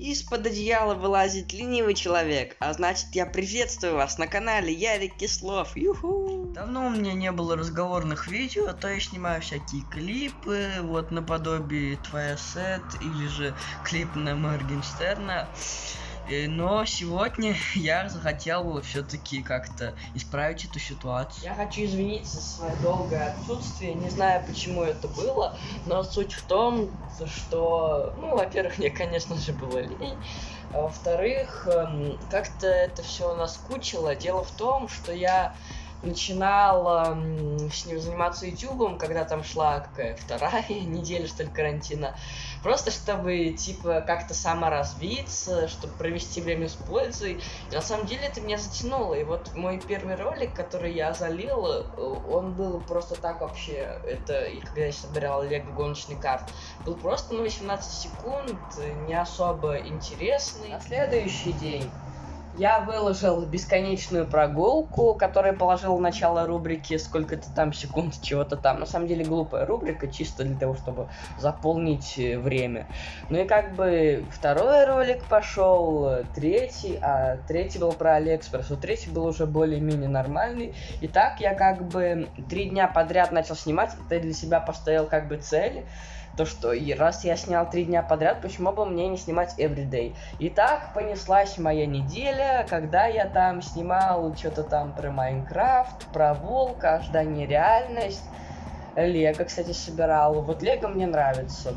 Из-под одеяла вылазит ленивый человек, а значит я приветствую вас на канале Ярик Кислов. Юху! Давно у меня не было разговорных видео, а то я снимаю всякие клипы, вот наподобие Твоя Сет или же клип на Моргенштерна. Э, но сегодня я захотел все-таки как-то исправить эту ситуацию. Я хочу извиниться за свое долгое отсутствие. Не знаю, почему это было, но суть в том, что, ну, во-первых, мне, конечно же, было лень. А во-вторых, эм, как-то это все наскучило. Дело в том, что я начинал с ним заниматься ютубом, когда там шла какая вторая неделя, что ли, карантина. Просто чтобы, типа, как-то саморазвиться, чтобы провести время с пользой. И на самом деле это меня затянуло. И вот мой первый ролик, который я залил, э, он был просто так вообще, это, и когда я собирал Лего гоночный карт, был просто на 18 секунд, не особо интересный. На следующий день я выложил бесконечную прогулку, которая положила начало рубрики «Сколько-то там секунд чего-то там». На самом деле глупая рубрика, чисто для того, чтобы заполнить э, время. Ну и как бы второй ролик пошел, третий, а третий был про Алиэкспресс, вот третий был уже более-менее нормальный. И так я как бы три дня подряд начал снимать, это для себя поставил как бы цель то что и раз я снял три дня подряд, почему бы мне не снимать everyday? И так понеслась моя неделя, когда я там снимал что-то там про Майнкрафт, про волка, ожидание реальность. Лего, кстати, собирал. Вот Лего мне нравится.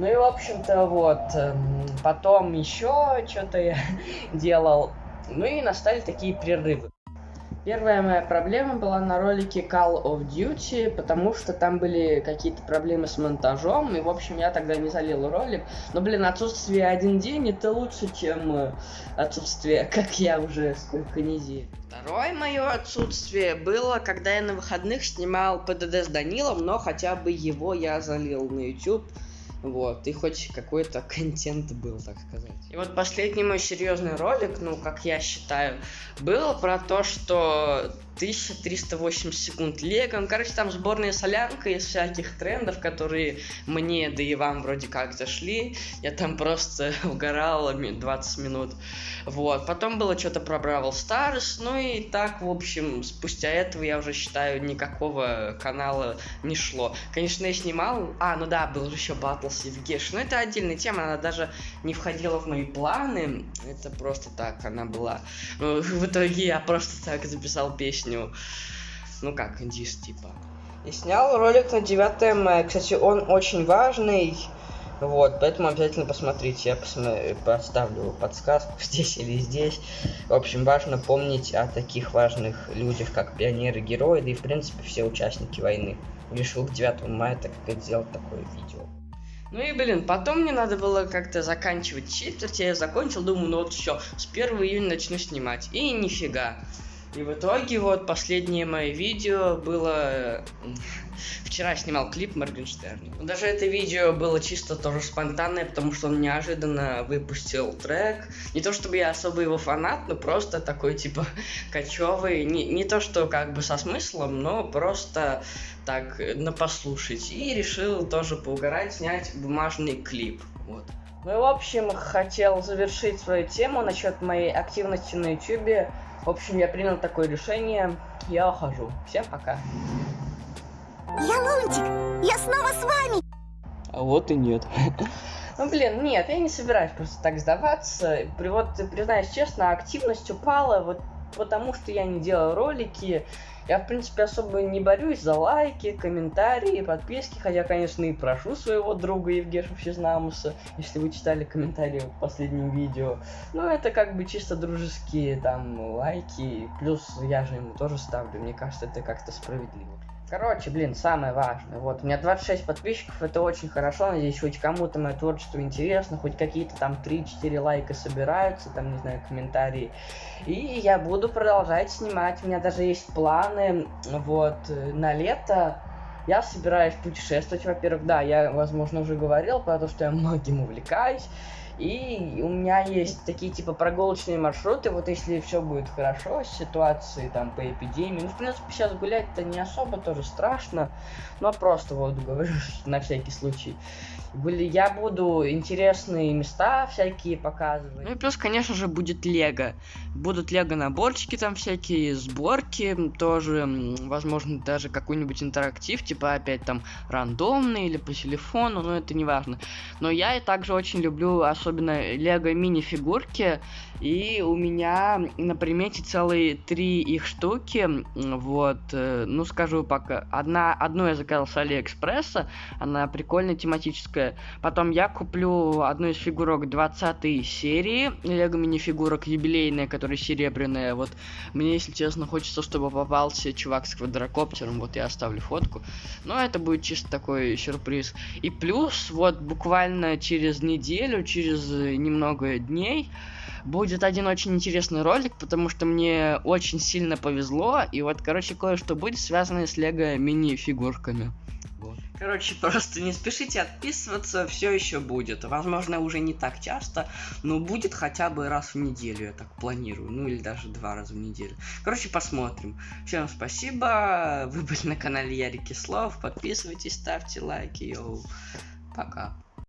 Ну и, в общем-то, вот, эм, потом еще что-то я делал. Ну и настали такие прерывы. Первая моя проблема была на ролике Call of Duty, потому что там были какие-то проблемы с монтажом, и, в общем, я тогда не залил ролик. Но, блин, отсутствие один день это лучше, чем э, отсутствие, как я уже сколько недель. Второе мое отсутствие было, когда я на выходных снимал ПДД с Данилом, но хотя бы его я залил на YouTube. Вот, и хоть какой-то контент был, так сказать. И вот последний мой серьезный ролик, ну, как я считаю, был про то, что 1380 секунд легом. Короче, там сборная солянка из всяких трендов, которые мне, да и вам вроде как зашли. Я там просто угорал 20 минут. Вот. Потом было что-то про Бравл Старс. Ну и так, в общем, спустя этого я уже считаю, никакого канала не шло. Конечно, я снимал... А, ну да, был еще Battles Евгеш. Но это отдельная тема, она даже не входила в мои планы. Это просто так она была. В итоге я просто так записал песню. Ну как, индис типа. И снял ролик на 9 мая. Кстати, он очень важный. Вот, поэтому обязательно посмотрите. Я посмотрю, поставлю подсказку здесь или здесь. В общем, важно помнить о таких важных людях, как пионеры, герои, да и, в принципе, все участники войны. Решил к 9 мая так как сделать такое видео. Ну и, блин, потом мне надо было как-то заканчивать четверть, я закончил, думаю, ну вот все, с 1 июня начну снимать. И нифига. И в итоге вот последнее мое видео было... Вчера снимал клип Моргенштерна. Даже это видео было чисто тоже спонтанное, потому что он неожиданно выпустил трек. Не то чтобы я особо его фанат, но просто такой типа кочевый. Не, не то что как бы со смыслом, но просто так на послушать. И решил тоже поугарать, снять бумажный клип. Вот. Ну и в общем, хотел завершить свою тему насчет моей активности на ютюбе. В общем, я принял такое решение. Я ухожу. Всем пока. Я Лунтик! Я снова с вами! А вот и нет. Ну, блин, нет, я не собираюсь просто так сдаваться. Вот, признаюсь честно, активность упала вот потому, что я не делал ролики. Я, в принципе, особо не борюсь за лайки, комментарии, подписки, хотя, конечно, и прошу своего друга Евгеша Физнамуса, если вы читали комментарии в последнем видео. Но это как бы чисто дружеские там лайки, плюс я же ему тоже ставлю, мне кажется, это как-то справедливо. Короче, блин, самое важное. Вот, у меня 26 подписчиков, это очень хорошо. Надеюсь, хоть кому-то мое творчество интересно, хоть какие-то там 3-4 лайка собираются, там, не знаю, комментарии. И я буду продолжать снимать. У меня даже есть планы, вот, на лето. Я собираюсь путешествовать, во-первых, да, я, возможно, уже говорил, потому что я многим увлекаюсь. И у меня есть такие типа прогулочные маршруты, вот если все будет хорошо с ситуацией там по эпидемии. Ну, в принципе, сейчас гулять-то не особо тоже страшно, но просто вот говорю на всякий случай. Были, я буду интересные места всякие показывать. Ну и плюс, конечно же, будет Лего. Будут Лего наборчики там всякие, сборки тоже, возможно, даже какой-нибудь интерактив, типа опять там рандомный или по телефону, но это не важно. Но я и также очень люблю особенно Лего мини-фигурки, и у меня на примете целые три их штуки, вот, э, ну скажу пока, одна, одну я заказал с Алиэкспресса, она прикольная, тематическая, потом я куплю одну из фигурок 20 серии, Лего мини-фигурок юбилейная, которая серебряная, вот, мне, если честно, хочется, чтобы попался чувак с квадрокоптером, вот я оставлю фотку, но это будет чисто такой сюрприз. И плюс, вот, буквально через неделю, через немного дней, будет один очень интересный ролик, потому что мне очень сильно повезло, и вот, короче, кое-что будет связано с лего мини-фигурками. Вот. Короче, просто не спешите отписываться, все еще будет. Возможно, уже не так часто, но будет хотя бы раз в неделю, я так планирую. Ну или даже два раза в неделю. Короче, посмотрим. Всем спасибо. Вы были на канале Ярик Кислов. Подписывайтесь, ставьте лайки. Йоу. Пока.